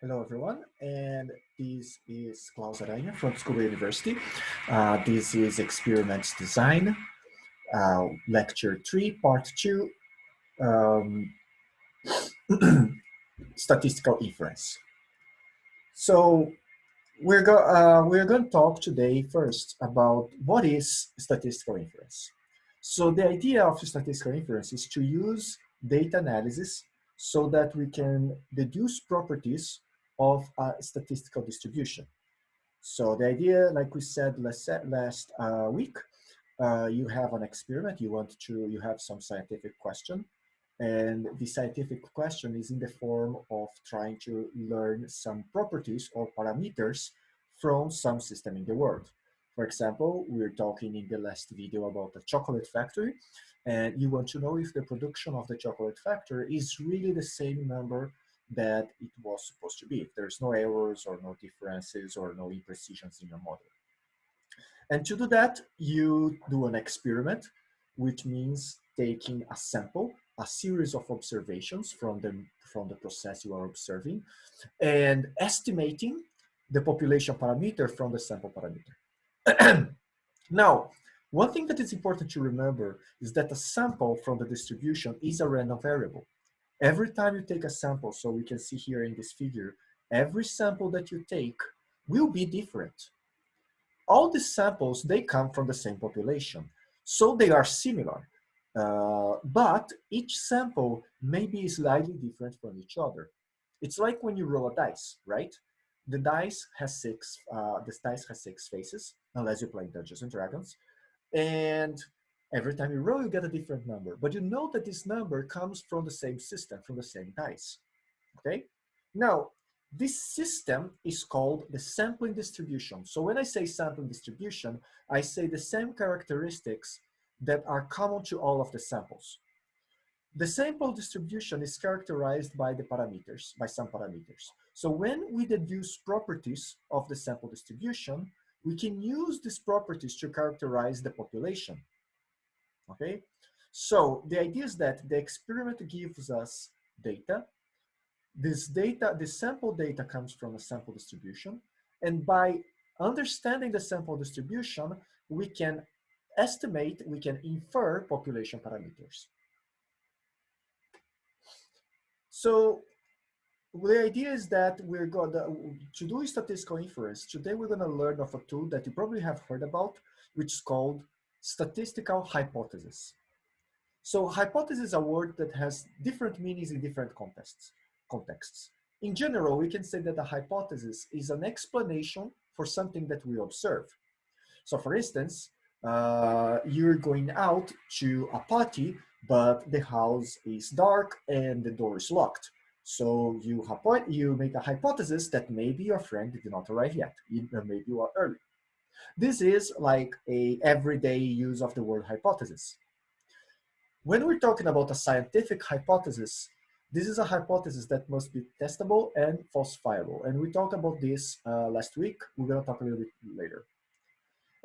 Hello, everyone, and this is Claus Aranha from Tsukuba University. Uh, this is Experiments Design, uh, Lecture 3, Part 2, um, Statistical Inference. So we're, go uh, we're going to talk today first about what is statistical inference. So the idea of statistical inference is to use data analysis so that we can deduce properties of a statistical distribution. So the idea, like we said last, last uh, week, uh, you have an experiment, you want to, you have some scientific question, and the scientific question is in the form of trying to learn some properties or parameters from some system in the world. For example, we are talking in the last video about the chocolate factory, and you want to know if the production of the chocolate factory is really the same number that it was supposed to be, if there's no errors or no differences or no imprecisions in your model. And to do that, you do an experiment, which means taking a sample, a series of observations from the, from the process you are observing, and estimating the population parameter from the sample parameter. now, one thing that is important to remember is that a sample from the distribution is a random variable. Every time you take a sample, so we can see here in this figure, every sample that you take will be different. All the samples, they come from the same population. So they are similar, uh, but each sample may be slightly different from each other. It's like when you roll a dice, right? The dice has six, uh, this dice has six faces, unless you play Dungeons and Dragons. And Every time you roll, you get a different number. But you know that this number comes from the same system, from the same dice. Okay? Now, this system is called the sampling distribution. So when I say sampling distribution, I say the same characteristics that are common to all of the samples. The sample distribution is characterized by the parameters, by some parameters. So when we deduce properties of the sample distribution, we can use these properties to characterize the population okay? So the idea is that the experiment gives us data. This data, the sample data comes from a sample distribution. And by understanding the sample distribution, we can estimate, we can infer population parameters. So the idea is that we're going to, do statistical inference, today we're going to learn of a tool that you probably have heard about, which is called statistical hypothesis. So hypothesis is a word that has different meanings in different contexts. contexts. In general, we can say that a hypothesis is an explanation for something that we observe. So for instance, uh, you're going out to a party, but the house is dark and the door is locked. So you, you make a hypothesis that maybe your friend did not arrive yet, maybe you are early. This is like a everyday use of the word hypothesis. When we're talking about a scientific hypothesis, this is a hypothesis that must be testable and falsifiable. And we talked about this uh, last week. We're going to talk a little bit later.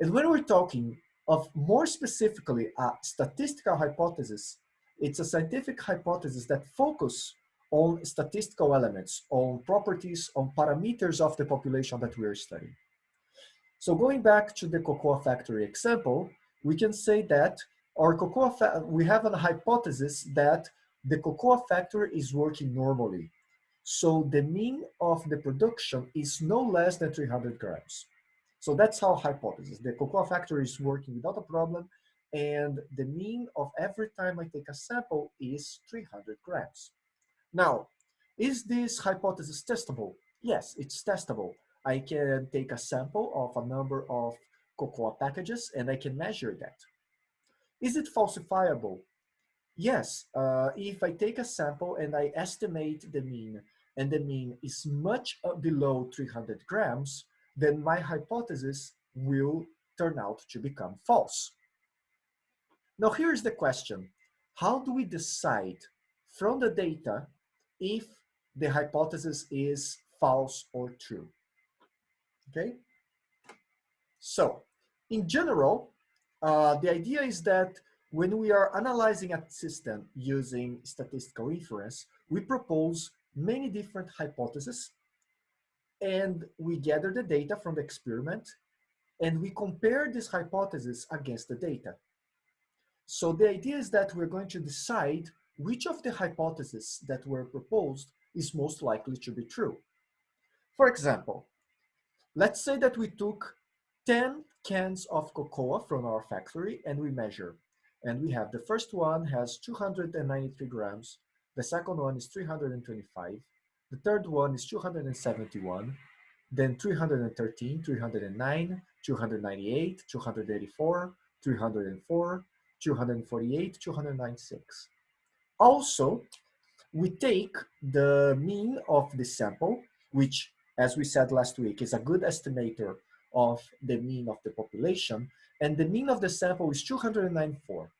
And when we're talking of more specifically a statistical hypothesis, it's a scientific hypothesis that focus on statistical elements, on properties, on parameters of the population that we're studying. So going back to the cocoa factory example, we can say that our cocoa we have a hypothesis that the cocoa factory is working normally. So the mean of the production is no less than 300 grams. So that's our hypothesis. The cocoa factory is working without a problem and the mean of every time I take a sample is 300 grams. Now, is this hypothesis testable? Yes, it's testable. I can take a sample of a number of cocoa packages and I can measure that. Is it falsifiable? Yes, uh, if I take a sample and I estimate the mean and the mean is much uh, below 300 grams, then my hypothesis will turn out to become false. Now here's the question. How do we decide from the data if the hypothesis is false or true? Okay? So in general, uh, the idea is that when we are analyzing a system using statistical inference, we propose many different hypotheses and we gather the data from the experiment and we compare this hypothesis against the data. So the idea is that we're going to decide which of the hypotheses that were proposed is most likely to be true. For example, let's say that we took 10 cans of cocoa from our factory and we measure. And we have the first one has 293 grams, the second one is 325, the third one is 271, then 313, 309, 298, 284, 304, 248, 296. Also, we take the mean of the sample, which, as we said last week, is a good estimator of the mean of the population, and the mean of the sample is 294.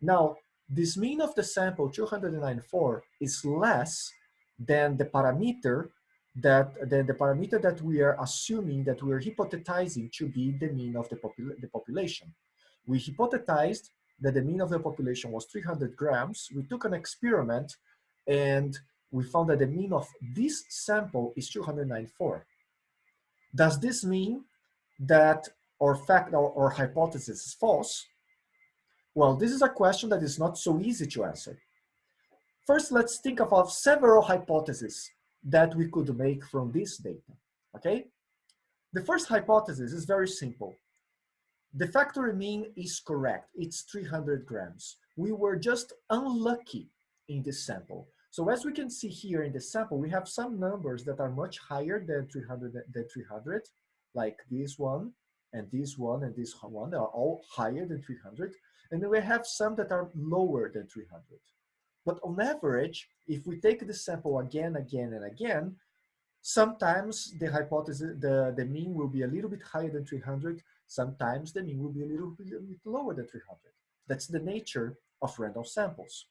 Now, this mean of the sample, 294, is less than the parameter that the parameter that we are assuming that we are hypothesizing to be the mean of the, popula the population. We hypothesized that the mean of the population was 300 grams. We took an experiment and we found that the mean of this sample is 294. Does this mean that our fact or, or hypothesis is false? Well, this is a question that is not so easy to answer. First, let's think about several hypotheses that we could make from this data, okay? The first hypothesis is very simple. The factory mean is correct, it's 300 grams. We were just unlucky in this sample. So as we can see here in the sample, we have some numbers that are much higher than 300, than 300 like this one, and this one, and this one, they are all higher than 300. And then we have some that are lower than 300. But on average, if we take the sample again, again, and again, sometimes the hypothesis, the, the mean will be a little bit higher than 300. Sometimes the mean will be a little bit lower than 300. That's the nature of random samples.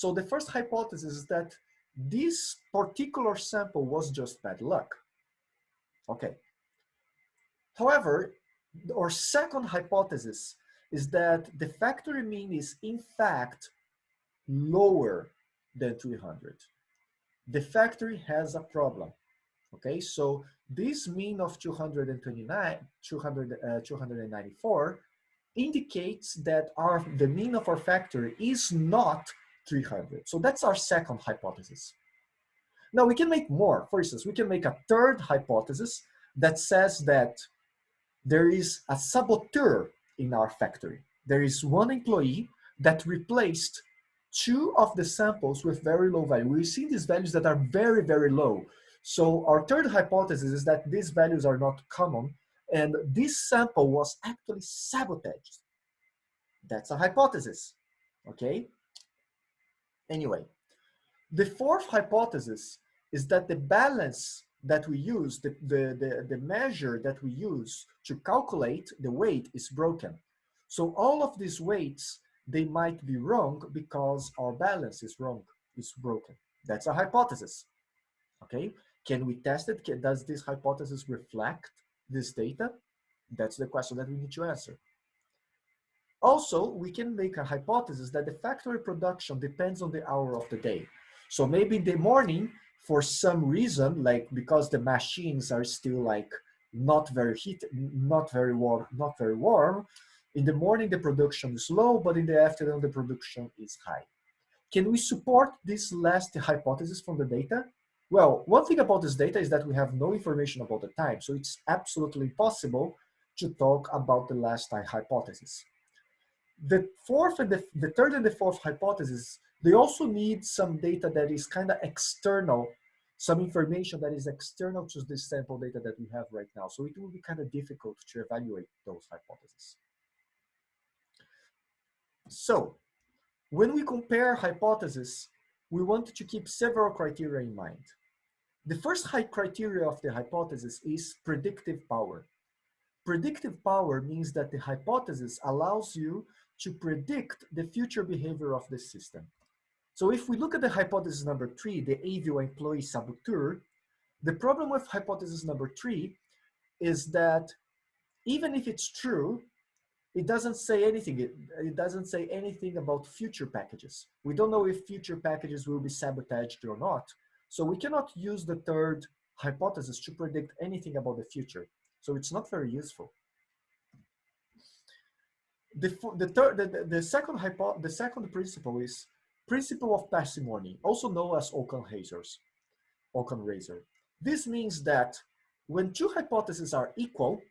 So the first hypothesis is that this particular sample was just bad luck. Okay. However, our second hypothesis is that the factory mean is in fact lower than 300. The factory has a problem. Okay, so this mean of 229, 200, uh, 294 indicates that our the mean of our factory is not 300. So that's our second hypothesis. Now we can make more. For instance, we can make a third hypothesis that says that there is a saboteur in our factory. There is one employee that replaced two of the samples with very low value. We see these values that are very, very low. So our third hypothesis is that these values are not common and this sample was actually sabotaged. That's a hypothesis, okay? Anyway, the fourth hypothesis is that the balance that we use, the, the, the, the measure that we use to calculate the weight is broken. So all of these weights they might be wrong because our balance is wrong, is broken. That's a hypothesis, okay? Can we test it? Can, does this hypothesis reflect this data? That's the question that we need to answer. Also, we can make a hypothesis that the factory production depends on the hour of the day. So maybe in the morning, for some reason, like because the machines are still like not very heat, not very warm, not very warm, in the morning, the production is low, but in the afternoon, the production is high. Can we support this last hypothesis from the data? Well, one thing about this data is that we have no information about the time, so it's absolutely impossible to talk about the last hypothesis. The fourth and the, the third and the fourth hypothesis, they also need some data that is kind of external, some information that is external to this sample data that we have right now. So it will be kind of difficult to evaluate those hypotheses. So when we compare hypotheses, we want to keep several criteria in mind. The first high criteria of the hypothesis is predictive power. Predictive power means that the hypothesis allows you to predict the future behavior of the system. So if we look at the hypothesis number three, the AVIO employee saboteur, the problem with hypothesis number three is that even if it's true, it doesn't say anything. It, it doesn't say anything about future packages. We don't know if future packages will be sabotaged or not. So we cannot use the third hypothesis to predict anything about the future. So it's not very useful. The, the, third, the, the, second hypo, the second principle is principle of parsimony, also known as Occam razors, Occam razor. This means that when two hypotheses are equal,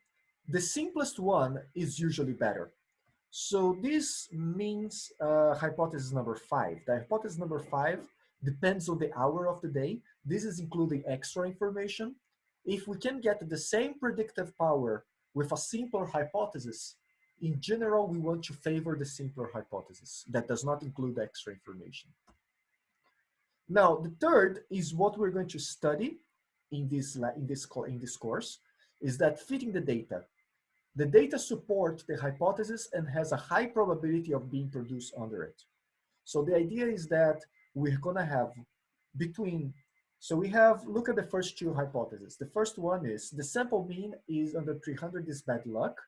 the simplest one is usually better. So this means uh, hypothesis number five. The hypothesis number five depends on the hour of the day. This is including extra information. If we can get the same predictive power with a simpler hypothesis, in general, we want to favor the simpler hypothesis that does not include extra information. Now, the third is what we're going to study in this, in this, in this course, is that fitting the data. The data support the hypothesis and has a high probability of being produced under it. So the idea is that we're gonna have between, so we have, look at the first two hypotheses. The first one is the sample mean is under 300 is bad luck.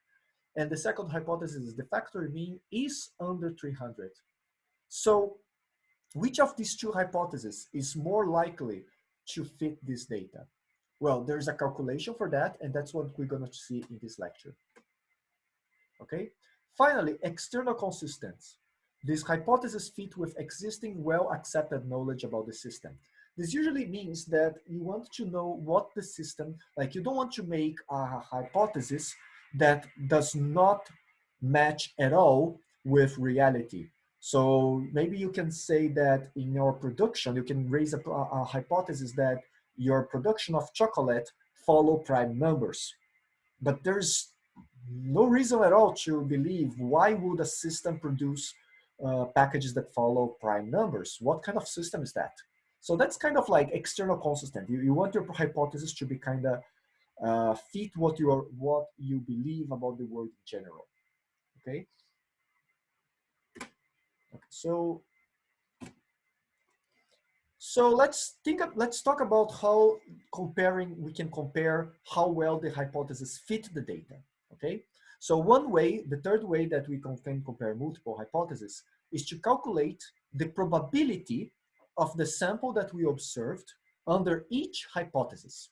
And the second hypothesis is the factory mean is under 300. So which of these two hypotheses is more likely to fit this data? Well, there's a calculation for that, and that's what we're gonna see in this lecture. Okay. Finally, external consistency. This hypothesis fit with existing well-accepted knowledge about the system. This usually means that you want to know what the system, like you don't want to make a hypothesis that does not match at all with reality. So maybe you can say that in your production, you can raise a, a hypothesis that your production of chocolate follow prime numbers. But there's no reason at all to believe why would a system produce uh, packages that follow prime numbers? What kind of system is that? So that's kind of like external consistent. You, you want your hypothesis to be kind of uh, fit what you are, what you believe about the world in general. Okay. okay so so let's think of, let's talk about how comparing we can compare how well the hypothesis fit the data. Okay, so one way, the third way that we can compare multiple hypotheses is to calculate the probability of the sample that we observed under each hypothesis.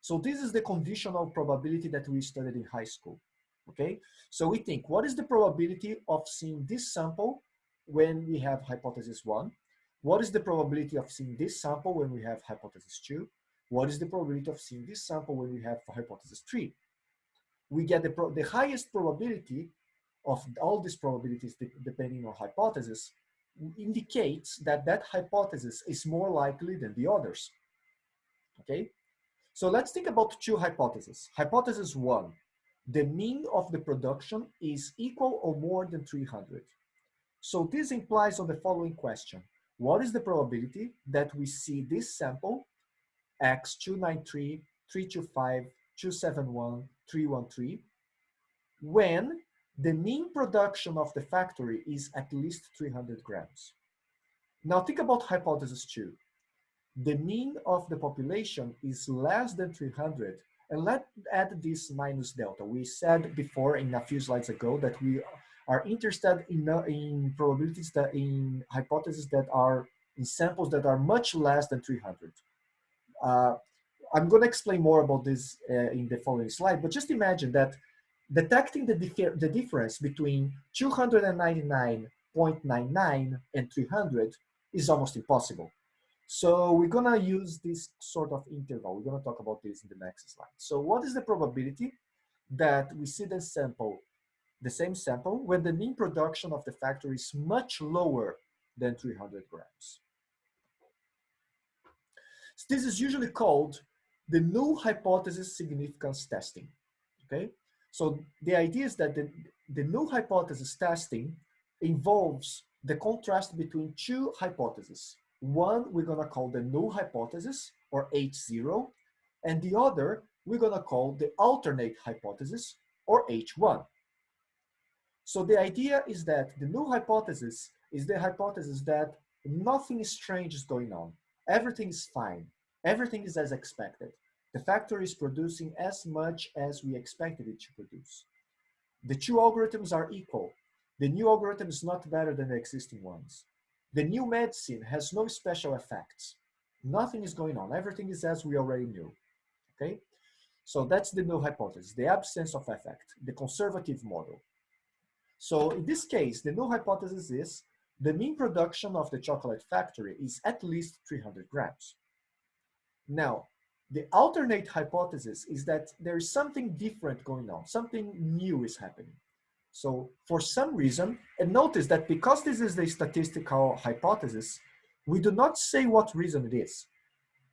So this is the conditional probability that we studied in high school. Okay, so we think what is the probability of seeing this sample when we have hypothesis one? What is the probability of seeing this sample when we have hypothesis two? What is the probability of seeing this sample when we have hypothesis three? we get the, the highest probability of all these probabilities de depending on hypothesis indicates that that hypothesis is more likely than the others. Okay, so let's think about two hypotheses. Hypothesis one, the mean of the production is equal or more than 300. So this implies on the following question. What is the probability that we see this sample, X293, 325, 271, 313 when the mean production of the factory is at least 300 grams. Now think about hypothesis two. The mean of the population is less than 300 and let's add this minus delta. We said before in a few slides ago that we are interested in, uh, in probabilities that in hypotheses that are in samples that are much less than 300. Uh, I'm going to explain more about this uh, in the following slide, but just imagine that detecting the, the difference between 299.99 and 300 is almost impossible. So we're gonna use this sort of interval. We're gonna talk about this in the next slide. So what is the probability that we see the sample, the same sample, when the mean production of the factory is much lower than 300 grams? So this is usually called the null hypothesis significance testing, okay? So the idea is that the, the null hypothesis testing involves the contrast between two hypotheses. One we're gonna call the null hypothesis, or H0, and the other we're gonna call the alternate hypothesis, or H1. So the idea is that the null hypothesis is the hypothesis that nothing strange is going on. Everything is fine. Everything is as expected. The factory is producing as much as we expected it to produce. The two algorithms are equal. The new algorithm is not better than the existing ones. The new medicine has no special effects. Nothing is going on. Everything is as we already knew. okay? So that's the null hypothesis, the absence of effect, the conservative model. So in this case, the null hypothesis is the mean production of the chocolate factory is at least 300 grams. Now, the alternate hypothesis is that there is something different going on, something new is happening. So for some reason, and notice that because this is a statistical hypothesis, we do not say what reason it is.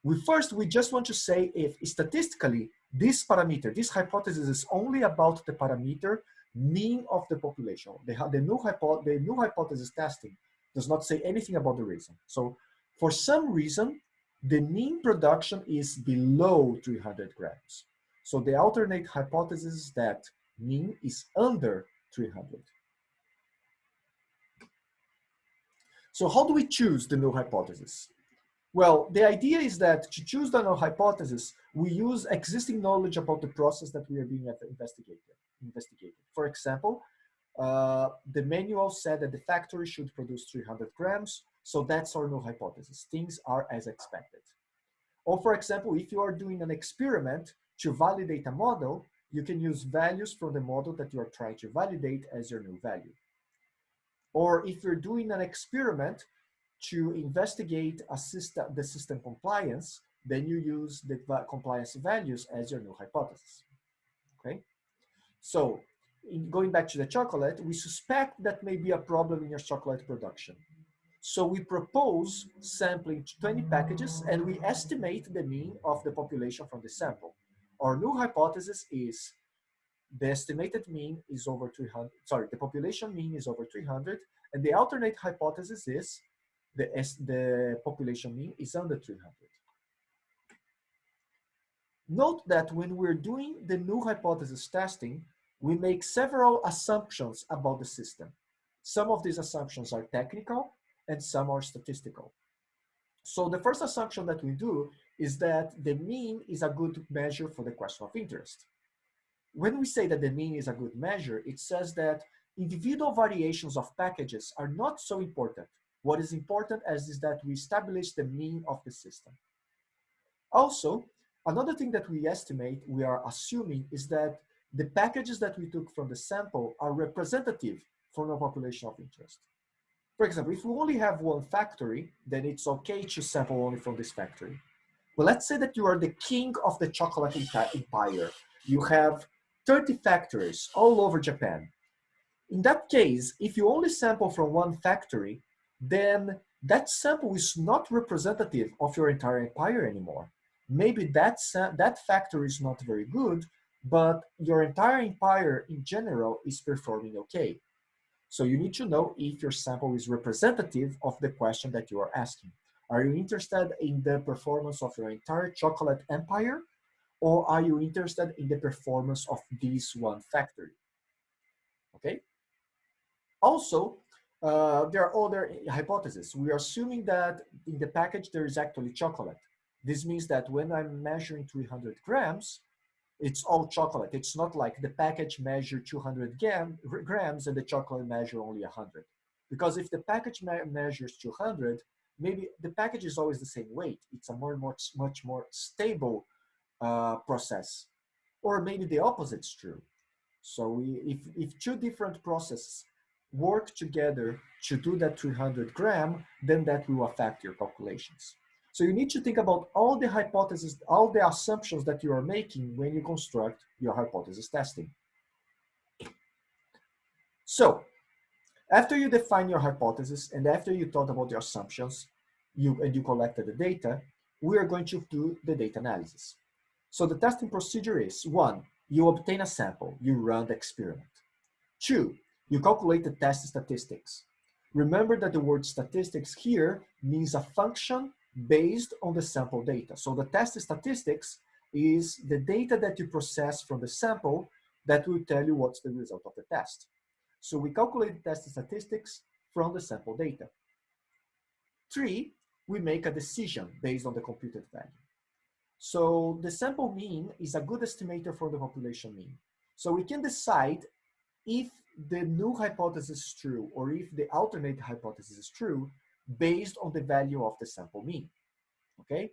We first, we just want to say if statistically, this parameter, this hypothesis is only about the parameter mean of the population. The, the, null, hypo, the null hypothesis testing does not say anything about the reason. So for some reason, the mean production is below 300 grams. So the alternate hypothesis is that mean is under 300. So how do we choose the null hypothesis? Well, the idea is that to choose the null hypothesis, we use existing knowledge about the process that we are being investigated. For example, uh, the manual said that the factory should produce 300 grams, so that's our null hypothesis. Things are as expected. Or for example, if you are doing an experiment to validate a model, you can use values from the model that you are trying to validate as your new value. Or if you're doing an experiment to investigate system, the system compliance, then you use the compliance values as your new hypothesis, okay? So in going back to the chocolate, we suspect that may be a problem in your chocolate production. So we propose sampling 20 packages and we estimate the mean of the population from the sample. Our null hypothesis is the estimated mean is over 300, sorry, the population mean is over 300, and the alternate hypothesis is the, the population mean is under 300. Note that when we're doing the new hypothesis testing, we make several assumptions about the system. Some of these assumptions are technical and some are statistical. So the first assumption that we do is that the mean is a good measure for the question of interest. When we say that the mean is a good measure, it says that individual variations of packages are not so important. What is important is, is that we establish the mean of the system. Also, another thing that we estimate, we are assuming, is that the packages that we took from the sample are representative for the population of interest. For example, if we only have one factory, then it's okay to sample only from this factory. But let's say that you are the king of the chocolate empire. You have 30 factories all over Japan. In that case, if you only sample from one factory, then that sample is not representative of your entire empire anymore. Maybe that, that factory is not very good, but your entire empire in general is performing okay. So you need to know if your sample is representative of the question that you are asking. Are you interested in the performance of your entire chocolate empire? Or are you interested in the performance of this one factory? Okay. Also, uh, there are other hypotheses. We are assuming that in the package there is actually chocolate. This means that when I'm measuring 300 grams, it's all chocolate. It's not like the package measure 200 gram, grams and the chocolate measure only 100. Because if the package me measures 200, maybe the package is always the same weight. It's a more, much, much more stable uh, process. Or maybe the opposite is true. So we, if, if two different processes work together to do that 300 gram, then that will affect your calculations. So you need to think about all the hypotheses, all the assumptions that you are making when you construct your hypothesis testing. So after you define your hypothesis and after you thought about the assumptions you, and you collected the data, we are going to do the data analysis. So the testing procedure is one, you obtain a sample, you run the experiment. Two, you calculate the test statistics. Remember that the word statistics here means a function based on the sample data. So the test statistics is the data that you process from the sample that will tell you what's the result of the test. So we calculate the test statistics from the sample data. Three, we make a decision based on the computed value. So the sample mean is a good estimator for the population mean. So we can decide if the null hypothesis is true or if the alternate hypothesis is true based on the value of the sample mean, okay?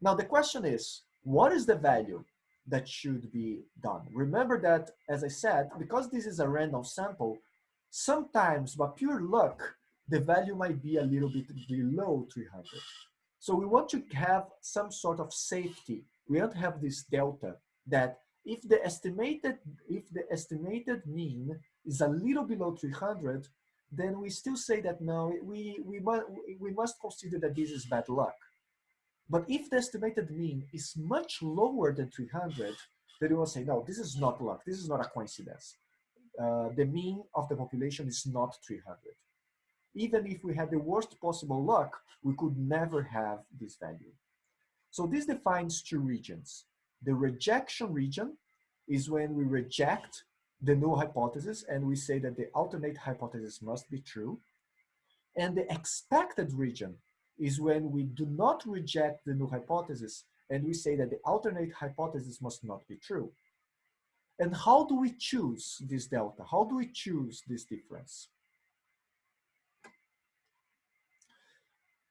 Now the question is, what is the value that should be done? Remember that, as I said, because this is a random sample, sometimes by pure luck, the value might be a little bit below 300. So we want to have some sort of safety. We want to have this delta that if the estimated if the estimated mean is a little below 300, then we still say that no, we we must we must consider that this is bad luck. But if the estimated mean is much lower than 300, then we will say no, this is not luck. This is not a coincidence. Uh, the mean of the population is not 300. Even if we had the worst possible luck, we could never have this value. So this defines two regions. The rejection region is when we reject the null hypothesis and we say that the alternate hypothesis must be true. And the expected region is when we do not reject the null hypothesis and we say that the alternate hypothesis must not be true. And how do we choose this delta? How do we choose this difference?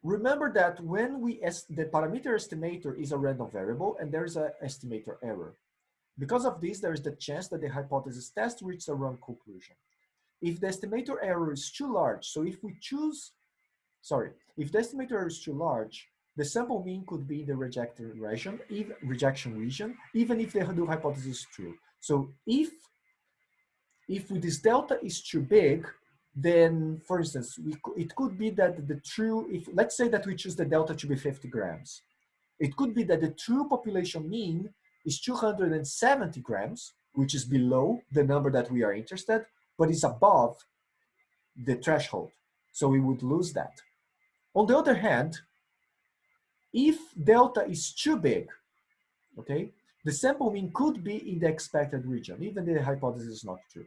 Remember that when we, the parameter estimator is a random variable and there's an estimator error. Because of this, there is the chance that the hypothesis test reaches a wrong conclusion. If the estimator error is too large, so if we choose, sorry, if the estimator error is too large, the sample mean could be in the rejected region, even, rejection region, even if the null hypothesis is true. So if, if this delta is too big, then for instance, we, it could be that the true, if let's say that we choose the delta to be 50 grams, it could be that the true population mean is 270 grams, which is below the number that we are interested, but is above the threshold. So we would lose that. On the other hand, if delta is too big, okay, the sample mean could be in the expected region, even the hypothesis is not true.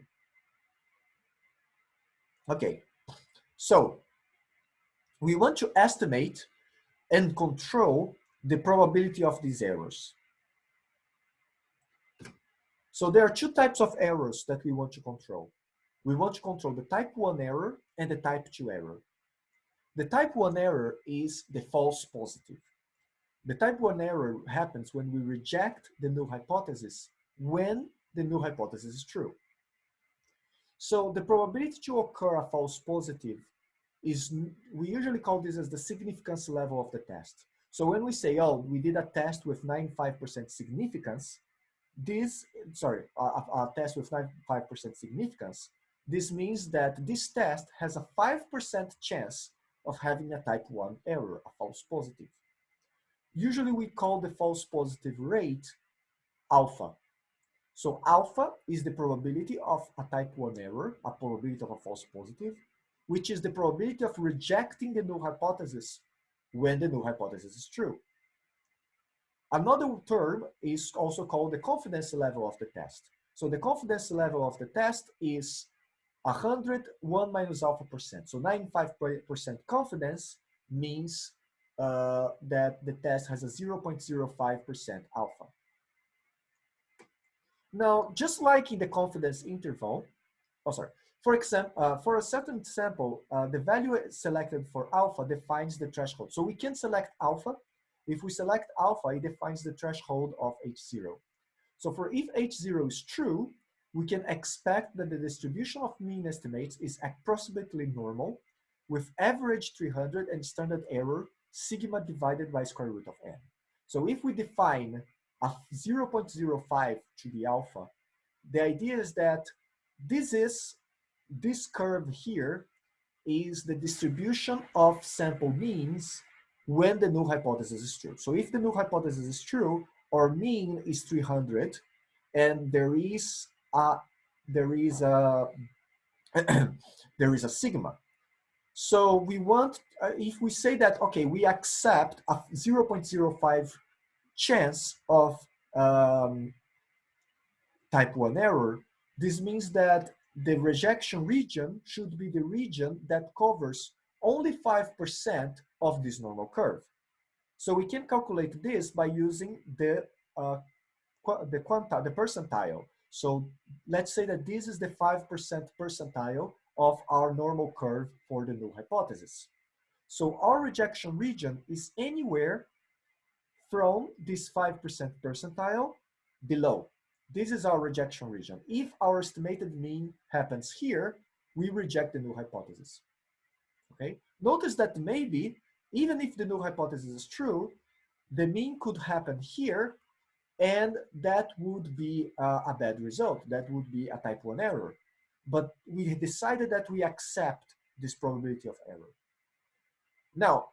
Okay, so we want to estimate and control the probability of these errors. So there are two types of errors that we want to control. We want to control the type 1 error and the type 2 error. The type 1 error is the false positive. The type 1 error happens when we reject the null hypothesis when the null hypothesis is true. So the probability to occur a false positive is, we usually call this as the significance level of the test. So when we say, oh, we did a test with 95% significance, this, sorry, a, test with 95% significance, this means that this test has a 5% chance of having a type 1 error, a false positive. Usually we call the false positive rate alpha. So alpha is the probability of a type 1 error, a probability of a false positive, which is the probability of rejecting the null hypothesis when the null hypothesis is true. Another term is also called the confidence level of the test. So the confidence level of the test is 100, 1 minus alpha percent. So 95% confidence means uh, that the test has a 0.05% alpha. Now, just like in the confidence interval, oh sorry, for example, uh, for a certain sample, uh, the value selected for alpha defines the threshold. So we can select alpha. If we select alpha, it defines the threshold of H0. So for if H0 is true, we can expect that the distribution of mean estimates is approximately normal with average 300 and standard error sigma divided by square root of n. So if we define a 0.05 to the alpha, the idea is that this is, this curve here is the distribution of sample means when the null hypothesis is true. So if the null hypothesis is true, our mean is 300, and there is a, there is a, there is a sigma. So we want, uh, if we say that, okay, we accept a 0.05 chance of um, type 1 error, this means that the rejection region should be the region that covers only 5% of this normal curve. So we can calculate this by using the, uh, the, quanta, the percentile. So let's say that this is the 5% percentile of our normal curve for the null hypothesis. So our rejection region is anywhere from this 5% percentile below. This is our rejection region. If our estimated mean happens here, we reject the null hypothesis. Okay. Notice that maybe, even if the null hypothesis is true, the mean could happen here, and that would be uh, a bad result. That would be a type 1 error. But we decided that we accept this probability of error. Now,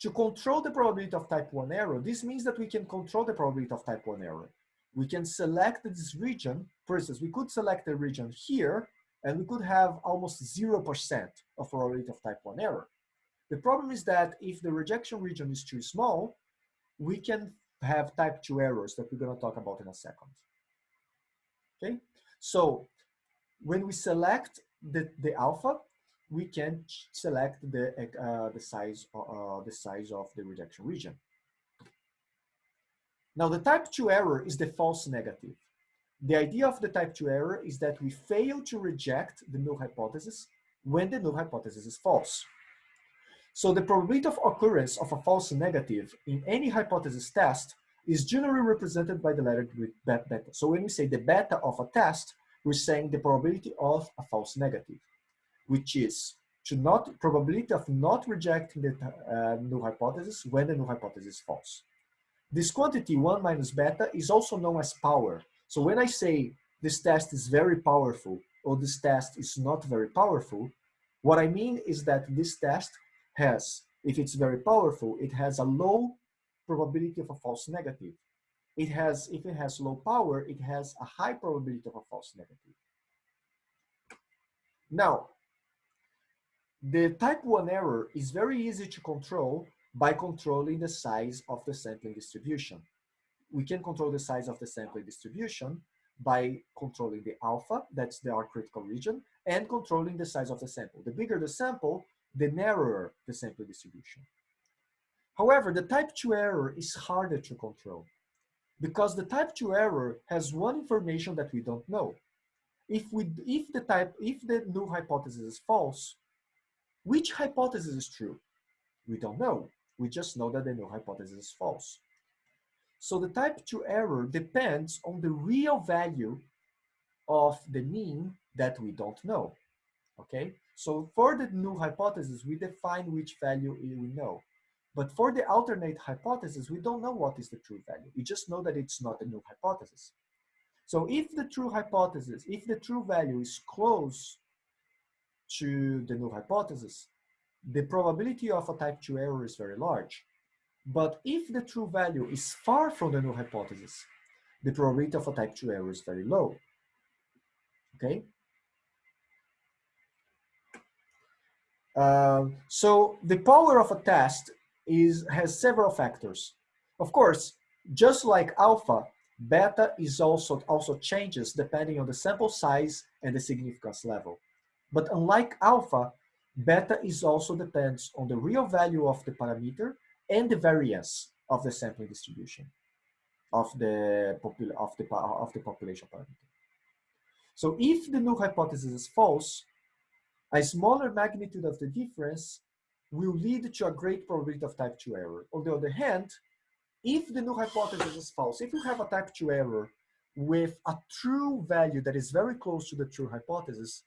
to control the probability of type 1 error, this means that we can control the probability of type 1 error. We can select this region. For instance, we could select the region here, and we could have almost 0% of probability of type 1 error. The problem is that if the rejection region is too small, we can have type 2 errors that we're going to talk about in a second. Okay, so when we select the, the alpha, we can select the, uh, the, size, uh, the size of the rejection region. Now the type 2 error is the false negative. The idea of the type 2 error is that we fail to reject the null hypothesis when the null hypothesis is false. So the probability of occurrence of a false negative in any hypothesis test is generally represented by the letter beta. So when we say the beta of a test, we're saying the probability of a false negative, which is to not probability of not rejecting the uh, null hypothesis when the null hypothesis is false. This quantity, 1 minus beta, is also known as power. So when I say this test is very powerful or this test is not very powerful, what I mean is that this test has, if it's very powerful, it has a low probability of a false negative. It has, if it has low power, it has a high probability of a false negative. Now, the type 1 error is very easy to control by controlling the size of the sampling distribution. We can control the size of the sampling distribution by controlling the alpha, that's the R critical region, and controlling the size of the sample. The bigger the sample, the narrower the sample distribution. However, the type 2 error is harder to control because the type 2 error has one information that we don't know. If, we, if, the type, if the null hypothesis is false, which hypothesis is true? We don't know. We just know that the null hypothesis is false. So the type 2 error depends on the real value of the mean that we don't know. Okay, so for the null hypothesis, we define which value we know. But for the alternate hypothesis, we don't know what is the true value. We just know that it's not a null hypothesis. So if the true hypothesis, if the true value is close to the null hypothesis, the probability of a type 2 error is very large. But if the true value is far from the null hypothesis, the probability of a type 2 error is very low. Okay? Uh, so the power of a test is has several factors. Of course, just like alpha, beta is also also changes depending on the sample size and the significance level. But unlike alpha, beta is also depends on the real value of the parameter and the variance of the sampling distribution of the of the of the population parameter. So if the null hypothesis is false, a smaller magnitude of the difference will lead to a great probability of type 2 error. On the other hand, if the null hypothesis is false, if you have a type 2 error with a true value that is very close to the true hypothesis,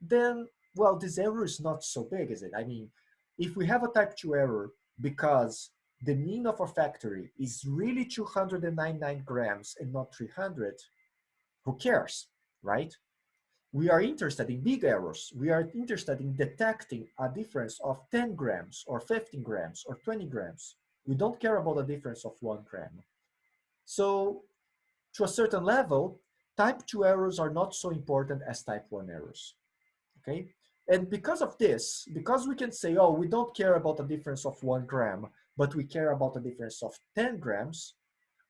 then, well, this error is not so big, is it? I mean, if we have a type 2 error because the mean of our factory is really 299 grams and not 300, who cares, right? we are interested in big errors. We are interested in detecting a difference of 10 grams or 15 grams or 20 grams. We don't care about the difference of one gram. So to a certain level, type 2 errors are not so important as type 1 errors. Okay? And because of this, because we can say, oh, we don't care about the difference of one gram, but we care about the difference of 10 grams,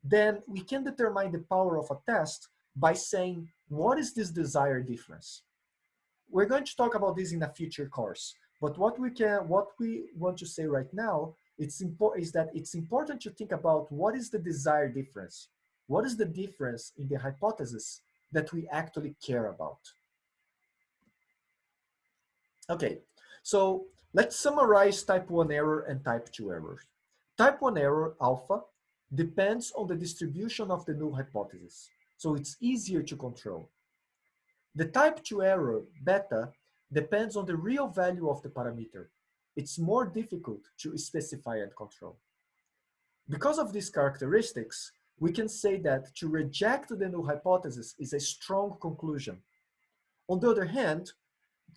then we can determine the power of a test by saying, what is this desired difference? We're going to talk about this in a future course, but what we can, what we want to say right now, it's important is that it's important to think about what is the desired difference? What is the difference in the hypothesis that we actually care about? Okay, so let's summarize type 1 error and type 2 error. Type 1 error, alpha, depends on the distribution of the null hypothesis, so it's easier to control. The type 2 error, beta, depends on the real value of the parameter. It's more difficult to specify and control. Because of these characteristics, we can say that to reject the null hypothesis is a strong conclusion. On the other hand,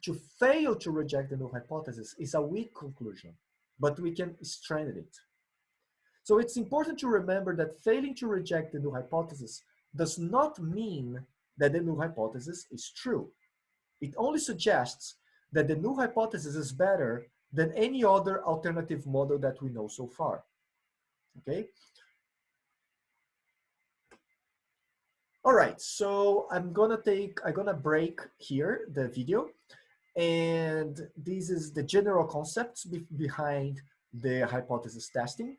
to fail to reject the null hypothesis is a weak conclusion, but we can strengthen it. So it's important to remember that failing to reject the null hypothesis does not mean that the null hypothesis is true. It only suggests that the null hypothesis is better than any other alternative model that we know so far. Okay? All right, so I'm gonna take, I'm gonna break here the video. And this is the general concepts be behind the hypothesis testing.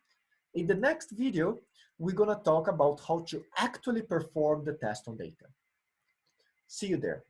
In the next video, we're gonna talk about how to actually perform the test on data. See you there.